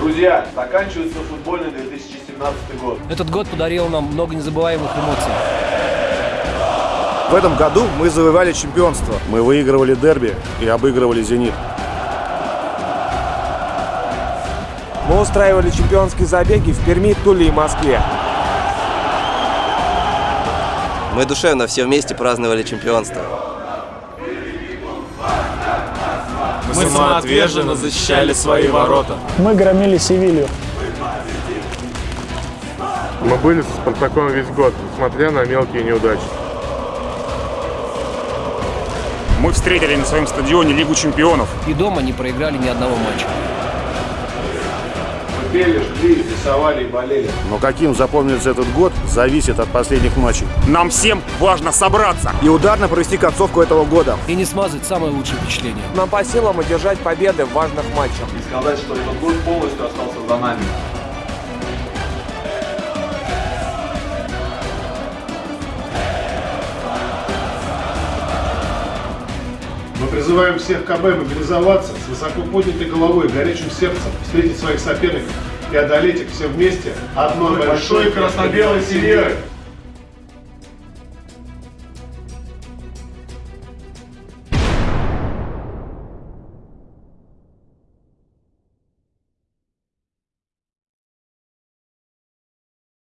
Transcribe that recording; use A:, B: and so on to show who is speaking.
A: Друзья, заканчивается футбольный 2017 год.
B: Этот год подарил нам много незабываемых эмоций.
C: В этом году мы завоевали чемпионство. Мы выигрывали дерби и обыгрывали «Зенит».
D: Мы устраивали чемпионские забеги в Перми, Туле и Москве.
E: Мы душевно все вместе праздновали чемпионство.
F: Мы самоотверженно защищали свои ворота.
G: Мы громили Севилью.
H: Мы были со Спартаком весь год, несмотря на мелкие неудачи.
I: Мы встретили на своем стадионе Лигу чемпионов.
B: И дома не проиграли ни одного матча.
A: Мы пели, жгли, рисовали и болели.
C: Но каким запомнится этот год, зависит от последних матчей.
I: Нам всем важно собраться.
C: И ударно провести концовку этого года.
B: И не смазать самое лучшее впечатление.
D: Нам по силам одержать победы в важных матчах.
A: И сказать, что этот год полностью остался за нами.
J: Призываем всех КБ мобилизоваться с высоко поднятой головой, горячим сердцем, встретить своих соперников и одолеть их все вместе одной большой красно-белой семьей.